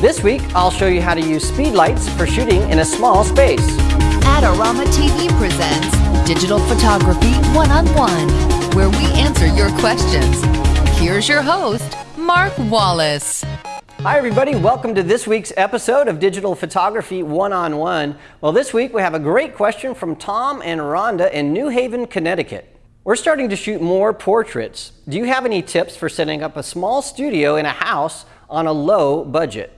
This week, I'll show you how to use speed lights for shooting in a small space. Adorama TV presents Digital Photography One-on-One, where we answer your questions. Here's your host, Mark Wallace. Hi everybody, welcome to this week's episode of Digital Photography One-on-One. Well, this week we have a great question from Tom and Rhonda in New Haven, Connecticut. We're starting to shoot more portraits. Do you have any tips for setting up a small studio in a house on a low budget?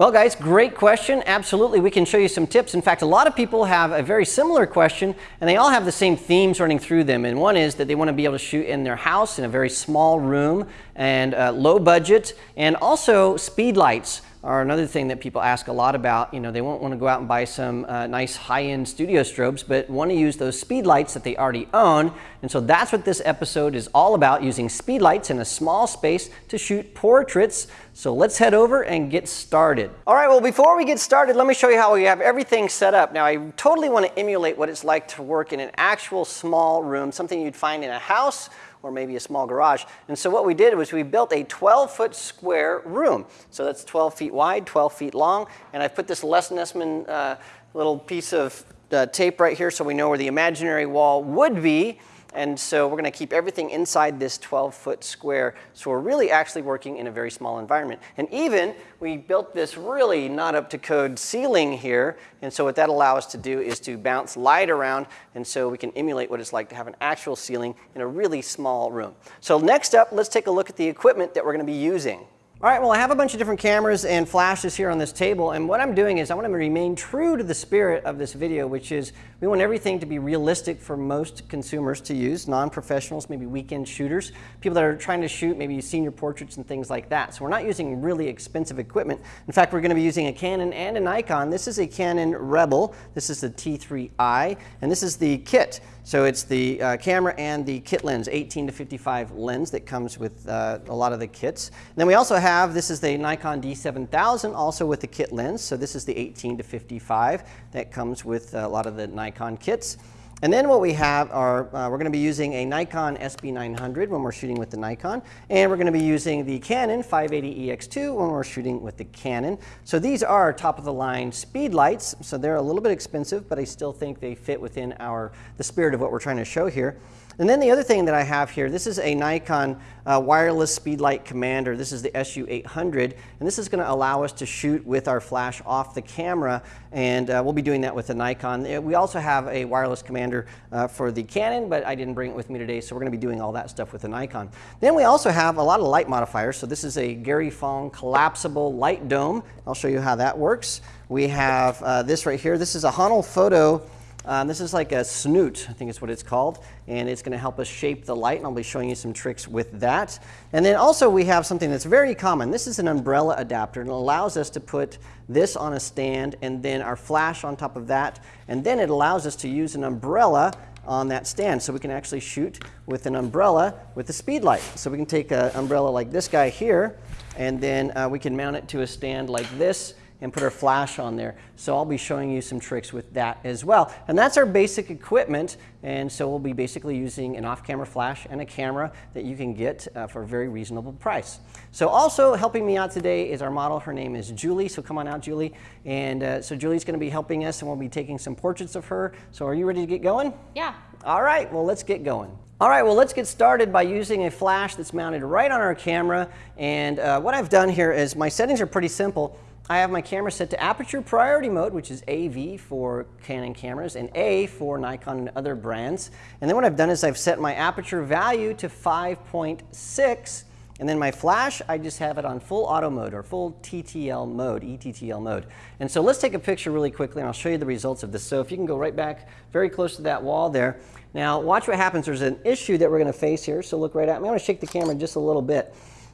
Well guys, great question. Absolutely, we can show you some tips. In fact, a lot of people have a very similar question and they all have the same themes running through them. And one is that they want to be able to shoot in their house in a very small room and uh, low budget and also speed lights are another thing that people ask a lot about. You know, they won't want to go out and buy some uh, nice high-end studio strobes, but want to use those speed lights that they already own. And so that's what this episode is all about, using speed lights in a small space to shoot portraits. So let's head over and get started. All right, well, before we get started, let me show you how we have everything set up. Now, I totally want to emulate what it's like to work in an actual small room, something you'd find in a house or maybe a small garage. And so what we did was we built a 12 foot square room. So that's 12 feet wide, 12 feet long. And I've put this Les Nessman uh, little piece of uh, tape right here so we know where the imaginary wall would be. And so we're going to keep everything inside this 12 foot square. So we're really actually working in a very small environment. And even we built this really not up to code ceiling here. And so what that allows us to do is to bounce light around. And so we can emulate what it's like to have an actual ceiling in a really small room. So next up, let's take a look at the equipment that we're going to be using. All right, well, I have a bunch of different cameras and flashes here on this table, and what I'm doing is I want to remain true to the spirit of this video, which is we want everything to be realistic for most consumers to use, non-professionals, maybe weekend shooters, people that are trying to shoot maybe senior portraits and things like that. So we're not using really expensive equipment. In fact, we're going to be using a Canon and a Nikon. This is a Canon Rebel. This is the T3i, and this is the kit. So it's the uh, camera and the kit lens, 18 to 55 lens that comes with uh, a lot of the kits. And then we also have, this is the Nikon D7000, also with the kit lens. So this is the 18 to 55 that comes with a lot of the Nikon kits. And then what we have are, uh, we're going to be using a Nikon SB900 when we're shooting with the Nikon, and we're going to be using the Canon 580EX2 when we're shooting with the Canon. So these are top of the line speed lights, so they're a little bit expensive, but I still think they fit within our, the spirit of what we're trying to show here. And then the other thing that I have here, this is a Nikon uh, wireless speedlight commander. This is the SU800, and this is going to allow us to shoot with our flash off the camera, and uh, we'll be doing that with the Nikon. Uh, we also have a wireless commander uh, for the Canon, but I didn't bring it with me today, so we're going to be doing all that stuff with the Nikon. Then we also have a lot of light modifiers. So this is a Gary Fong collapsible light dome. I'll show you how that works. We have uh, this right here. This is a Honl Photo um, this is like a snoot, I think is what it's called, and it's going to help us shape the light, and I'll be showing you some tricks with that. And then also we have something that's very common. This is an umbrella adapter, and it allows us to put this on a stand and then our flash on top of that, and then it allows us to use an umbrella on that stand. So we can actually shoot with an umbrella with the speed light. So we can take an umbrella like this guy here, and then uh, we can mount it to a stand like this, and put our flash on there. So I'll be showing you some tricks with that as well. And that's our basic equipment. And so we'll be basically using an off-camera flash and a camera that you can get uh, for a very reasonable price. So also helping me out today is our model. Her name is Julie. So come on out, Julie. And uh, so Julie's going to be helping us and we'll be taking some portraits of her. So are you ready to get going? Yeah. All right, well, let's get going. All right, well, let's get started by using a flash that's mounted right on our camera. And uh, what I've done here is my settings are pretty simple. I have my camera set to aperture priority mode, which is AV for Canon cameras and A for Nikon and other brands. And then what I've done is I've set my aperture value to 5.6 and then my flash, I just have it on full auto mode or full TTL mode, ETTL mode. And so let's take a picture really quickly and I'll show you the results of this. So if you can go right back very close to that wall there. Now watch what happens. There's an issue that we're going to face here. So look right at me. I'm going to shake the camera just a little bit.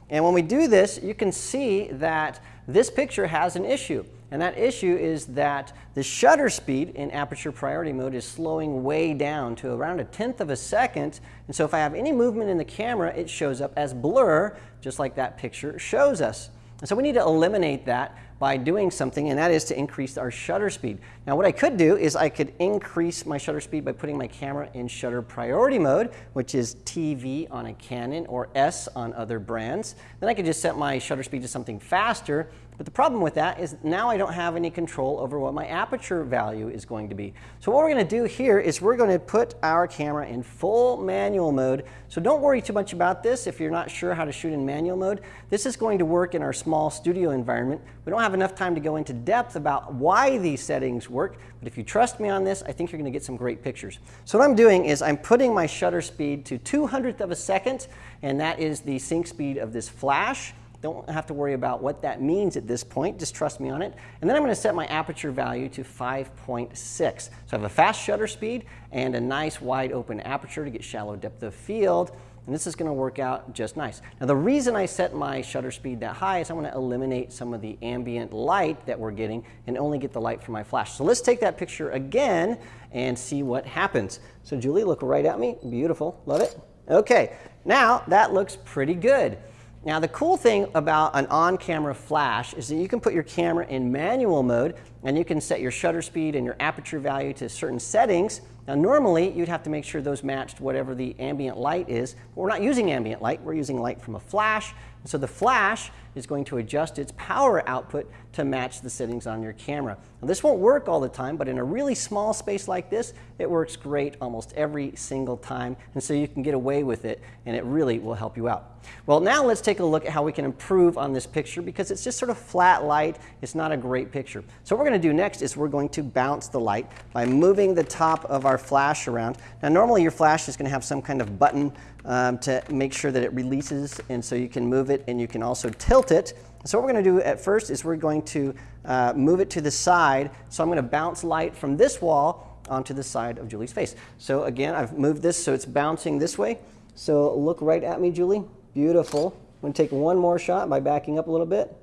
And when we do this, you can see that this picture has an issue. And that issue is that the shutter speed in aperture priority mode is slowing way down to around a tenth of a second. And so if I have any movement in the camera, it shows up as blur, just like that picture shows us. And so we need to eliminate that by doing something, and that is to increase our shutter speed. Now what I could do is I could increase my shutter speed by putting my camera in shutter priority mode, which is TV on a Canon or S on other brands. Then I could just set my shutter speed to something faster, but the problem with that is now I don't have any control over what my aperture value is going to be. So what we're going to do here is we're going to put our camera in full manual mode. So don't worry too much about this if you're not sure how to shoot in manual mode. This is going to work in our small studio environment. We don't have enough time to go into depth about why these settings work, but if you trust me on this, I think you're going to get some great pictures. So what I'm doing is I'm putting my shutter speed to 200th of a second, and that is the sync speed of this flash. Don't have to worry about what that means at this point. Just trust me on it. And then I'm going to set my aperture value to 5.6. So I have a fast shutter speed and a nice wide open aperture to get shallow depth of field. And this is going to work out just nice. Now the reason I set my shutter speed that high is I want to eliminate some of the ambient light that we're getting and only get the light from my flash. So let's take that picture again and see what happens. So Julie, look right at me. Beautiful. Love it. Okay. Now that looks pretty good. Now the cool thing about an on-camera flash is that you can put your camera in manual mode and you can set your shutter speed and your aperture value to certain settings. Now normally you'd have to make sure those matched whatever the ambient light is, but we're not using ambient light, we're using light from a flash. So the flash is going to adjust its power output to match the settings on your camera. Now this won't work all the time, but in a really small space like this, it works great almost every single time, and so you can get away with it, and it really will help you out. Well, now let's take a look at how we can improve on this picture because it's just sort of flat light. It's not a great picture. So what we're going to do next is we're going to bounce the light by moving the top of our flash around. Now normally your flash is going to have some kind of button um, to make sure that it releases, and so you can move it and you can also tilt it. So what we're going to do at first is we're going to uh, move it to the side. So I'm going to bounce light from this wall onto the side of Julie's face. So again, I've moved this so it's bouncing this way. So look right at me, Julie. Beautiful. I'm going to take one more shot by backing up a little bit.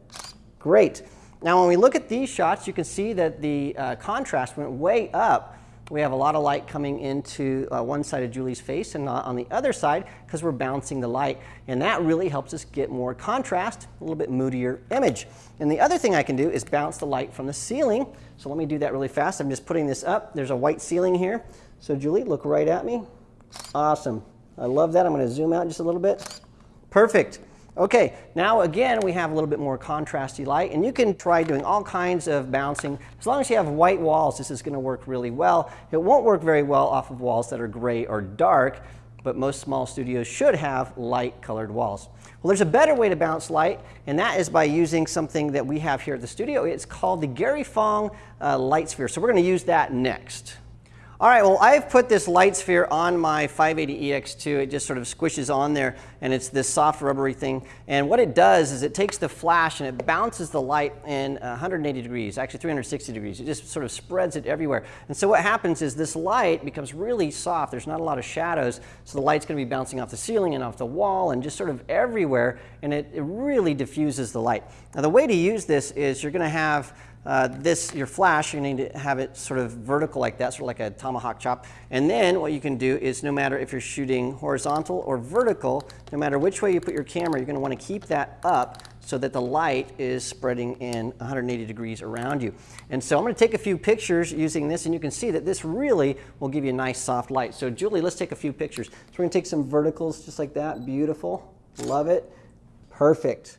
Great. Now when we look at these shots, you can see that the uh, contrast went way up we have a lot of light coming into uh, one side of Julie's face and not on the other side because we're bouncing the light. And that really helps us get more contrast, a little bit moodier image. And the other thing I can do is bounce the light from the ceiling. So let me do that really fast. I'm just putting this up. There's a white ceiling here. So Julie, look right at me. Awesome. I love that. I'm going to zoom out just a little bit. Perfect. Okay, now again, we have a little bit more contrasty light, and you can try doing all kinds of bouncing. As long as you have white walls, this is going to work really well. It won't work very well off of walls that are gray or dark, but most small studios should have light colored walls. Well, there's a better way to bounce light, and that is by using something that we have here at the studio. It's called the Gary Fong uh, Light Sphere, so we're going to use that next. All right, well, I've put this light sphere on my 580EX2. It just sort of squishes on there, and it's this soft rubbery thing. And what it does is it takes the flash and it bounces the light in 180 degrees, actually 360 degrees. It just sort of spreads it everywhere. And so what happens is this light becomes really soft. There's not a lot of shadows, so the light's going to be bouncing off the ceiling and off the wall and just sort of everywhere, and it, it really diffuses the light. Now, the way to use this is you're going to have uh, this, your flash, you need to have it sort of vertical like that, sort of like a tomahawk chop. And then what you can do is no matter if you're shooting horizontal or vertical, no matter which way you put your camera, you're going to want to keep that up so that the light is spreading in 180 degrees around you. And so I'm going to take a few pictures using this, and you can see that this really will give you a nice soft light. So Julie, let's take a few pictures. So we're going to take some verticals just like that. Beautiful. Love it. Perfect.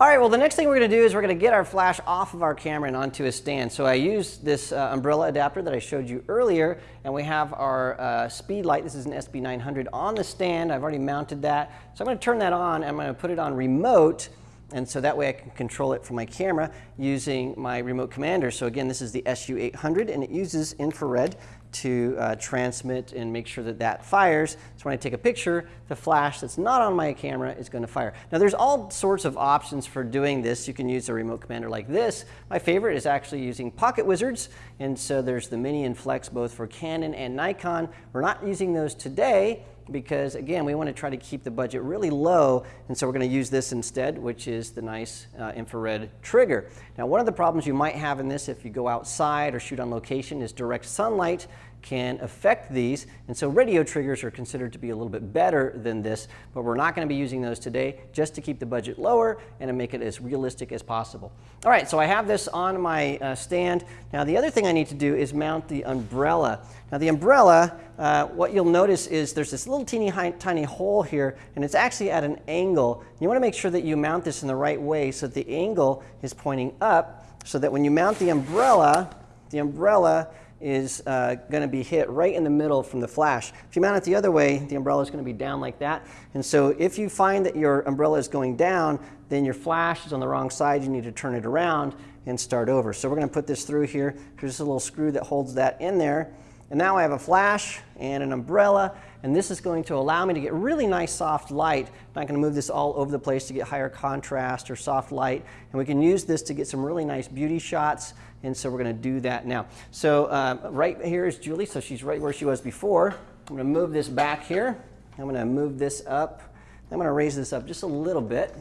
All right, well, the next thing we're going to do is we're going to get our flash off of our camera and onto a stand. So I used this uh, umbrella adapter that I showed you earlier, and we have our uh, speed light. This is an SB900 on the stand. I've already mounted that. So I'm going to turn that on, and I'm going to put it on remote, and so that way I can control it from my camera using my remote commander. So again, this is the SU800, and it uses infrared to uh, transmit and make sure that that fires. So when I take a picture, the flash that's not on my camera is going to fire. Now there's all sorts of options for doing this. You can use a remote commander like this. My favorite is actually using Pocket Wizards. And so there's the Mini and Flex both for Canon and Nikon. We're not using those today because again, we want to try to keep the budget really low, and so we're going to use this instead, which is the nice uh, infrared trigger. Now, one of the problems you might have in this if you go outside or shoot on location is direct sunlight, can affect these. And so radio triggers are considered to be a little bit better than this, but we're not going to be using those today just to keep the budget lower and to make it as realistic as possible. All right, so I have this on my uh, stand. Now the other thing I need to do is mount the umbrella. Now the umbrella, uh, what you'll notice is there's this little teeny tiny hole here, and it's actually at an angle. You want to make sure that you mount this in the right way so that the angle is pointing up, so that when you mount the umbrella, the umbrella is uh, going to be hit right in the middle from the flash. If you mount it the other way, the umbrella is going to be down like that. And so if you find that your umbrella is going down, then your flash is on the wrong side. You need to turn it around and start over. So we're going to put this through here. There's a little screw that holds that in there. And now I have a flash and an umbrella, and this is going to allow me to get really nice soft light. I'm not going to move this all over the place to get higher contrast or soft light. And we can use this to get some really nice beauty shots, and so we're going to do that now. So uh, right here is Julie, so she's right where she was before. I'm going to move this back here. I'm going to move this up. I'm going to raise this up just a little bit.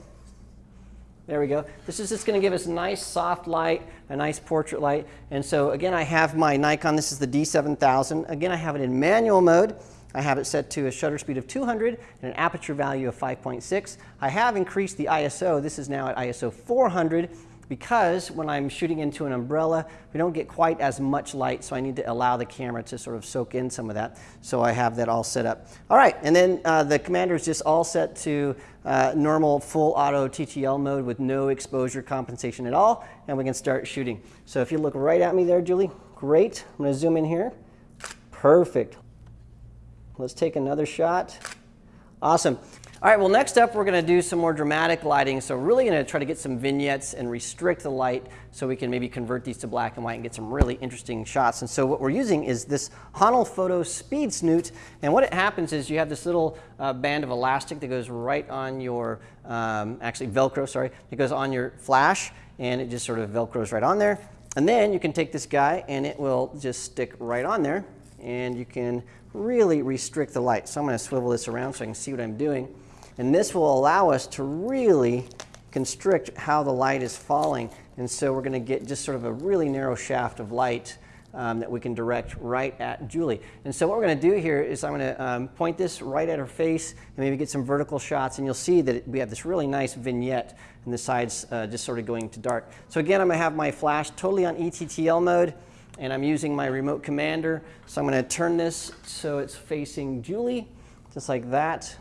There we go. This is just going to give us a nice soft light, a nice portrait light. And so again, I have my Nikon. This is the D7000. Again, I have it in manual mode. I have it set to a shutter speed of 200 and an aperture value of 5.6. I have increased the ISO. This is now at ISO 400 because when I'm shooting into an umbrella, we don't get quite as much light, so I need to allow the camera to sort of soak in some of that. So I have that all set up. All right, and then uh, the commander is just all set to uh, normal full auto TTL mode with no exposure compensation at all, and we can start shooting. So if you look right at me there, Julie, great. I'm gonna zoom in here. Perfect. Let's take another shot. Awesome. All right, well, next up, we're going to do some more dramatic lighting. So really going to try to get some vignettes and restrict the light so we can maybe convert these to black and white and get some really interesting shots. And so what we're using is this Honl Photo Speed Snoot. And what it happens is you have this little uh, band of elastic that goes right on your, um, actually Velcro, sorry, it goes on your flash and it just sort of Velcros right on there. And then you can take this guy and it will just stick right on there and you can really restrict the light. So I'm going to swivel this around so I can see what I'm doing. And this will allow us to really constrict how the light is falling. And so we're going to get just sort of a really narrow shaft of light um, that we can direct right at Julie. And so what we're going to do here is I'm going to um, point this right at her face and maybe get some vertical shots. And you'll see that we have this really nice vignette and the sides uh, just sort of going to dark. So again, I'm going to have my flash totally on ETTL mode and I'm using my remote commander. So I'm going to turn this so it's facing Julie, just like that.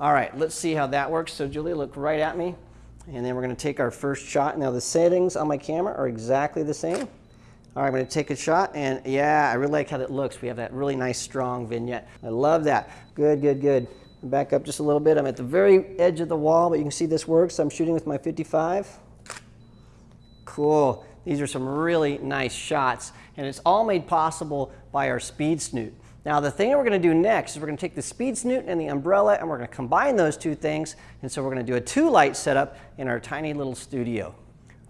All right, let's see how that works. So Julie, look right at me. And then we're going to take our first shot. Now the settings on my camera are exactly the same. All right, I'm going to take a shot. And yeah, I really like how that looks. We have that really nice strong vignette. I love that. Good, good, good. Back up just a little bit. I'm at the very edge of the wall, but you can see this works. I'm shooting with my 55. Cool. These are some really nice shots. And it's all made possible by our speed snoot. Now the thing we're going to do next is we're going to take the speed snoot and the umbrella and we're going to combine those two things. And so we're going to do a two light setup in our tiny little studio.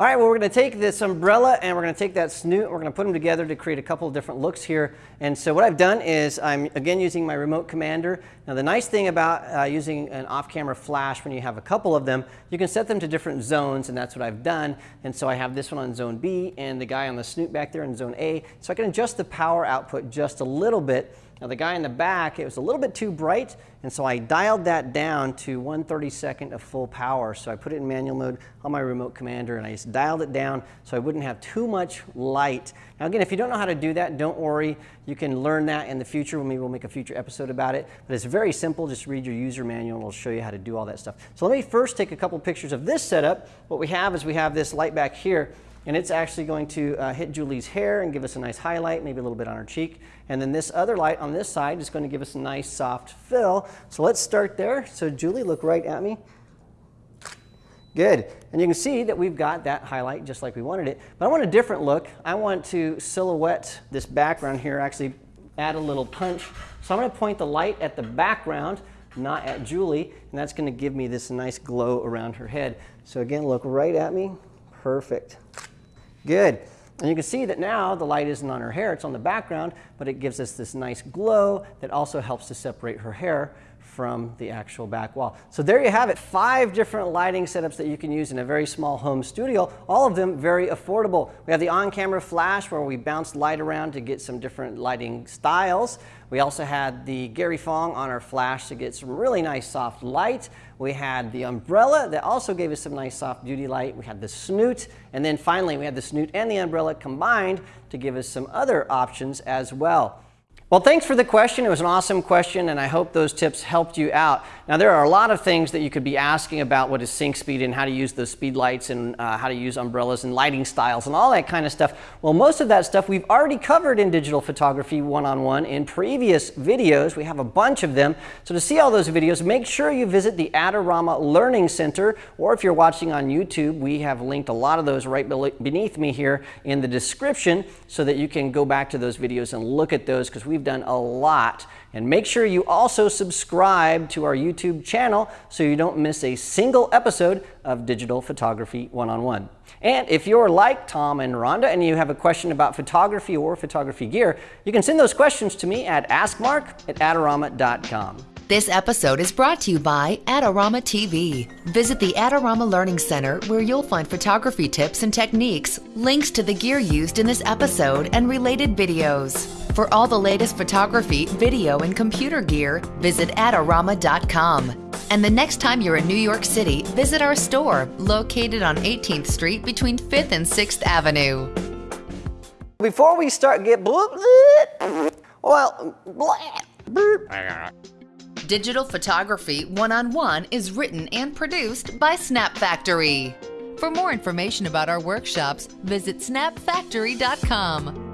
All right, well, we're going to take this umbrella and we're going to take that snoot we're going to put them together to create a couple of different looks here. And so what I've done is I'm again using my remote commander. Now the nice thing about uh, using an off-camera flash when you have a couple of them, you can set them to different zones and that's what I've done. And so I have this one on zone B and the guy on the snoot back there in zone A. So I can adjust the power output just a little bit now the guy in the back, it was a little bit too bright, and so I dialed that down to 1 32nd of full power. So I put it in manual mode on my remote commander, and I just dialed it down so I wouldn't have too much light. Now again, if you don't know how to do that, don't worry. You can learn that in the future. Maybe we'll make a future episode about it. But it's very simple. Just read your user manual, and it'll show you how to do all that stuff. So let me first take a couple pictures of this setup. What we have is we have this light back here and it's actually going to uh, hit Julie's hair and give us a nice highlight, maybe a little bit on her cheek. And then this other light on this side is going to give us a nice soft fill. So let's start there. So Julie, look right at me. Good. And you can see that we've got that highlight just like we wanted it. But I want a different look. I want to silhouette this background here, actually add a little punch. So I'm going to point the light at the background, not at Julie, and that's going to give me this nice glow around her head. So again, look right at me. Perfect. Good. And you can see that now the light isn't on her hair, it's on the background, but it gives us this nice glow that also helps to separate her hair from the actual back wall. So there you have it, five different lighting setups that you can use in a very small home studio, all of them very affordable. We have the on-camera flash where we bounce light around to get some different lighting styles. We also had the Gary Fong on our flash to get some really nice soft light. We had the umbrella that also gave us some nice soft beauty light. We had the snoot, and then finally we had the snoot and the umbrella combined to give us some other options as well. Well, thanks for the question. It was an awesome question, and I hope those tips helped you out. Now, there are a lot of things that you could be asking about what is sync speed and how to use those speed lights and uh, how to use umbrellas and lighting styles and all that kind of stuff. Well, most of that stuff we've already covered in Digital Photography One-on-One in previous videos. We have a bunch of them. So to see all those videos, make sure you visit the Adorama Learning Center, or if you're watching on YouTube, we have linked a lot of those right beneath me here in the description so that you can go back to those videos and look at those because we've We've done a lot. And make sure you also subscribe to our YouTube channel so you don't miss a single episode of Digital Photography One-on-One. And if you're like Tom and Rhonda and you have a question about photography or photography gear, you can send those questions to me at askmark at adorama.com. This episode is brought to you by Adorama TV. Visit the Adorama Learning Center where you'll find photography tips and techniques, links to the gear used in this episode, and related videos. For all the latest photography, video, and computer gear, visit Adorama.com. And the next time you're in New York City, visit our store located on 18th Street between 5th and 6th Avenue. Before we start, get well, Digital Photography One-on-One is written and produced by Snap Factory. For more information about our workshops, visit snapfactory.com.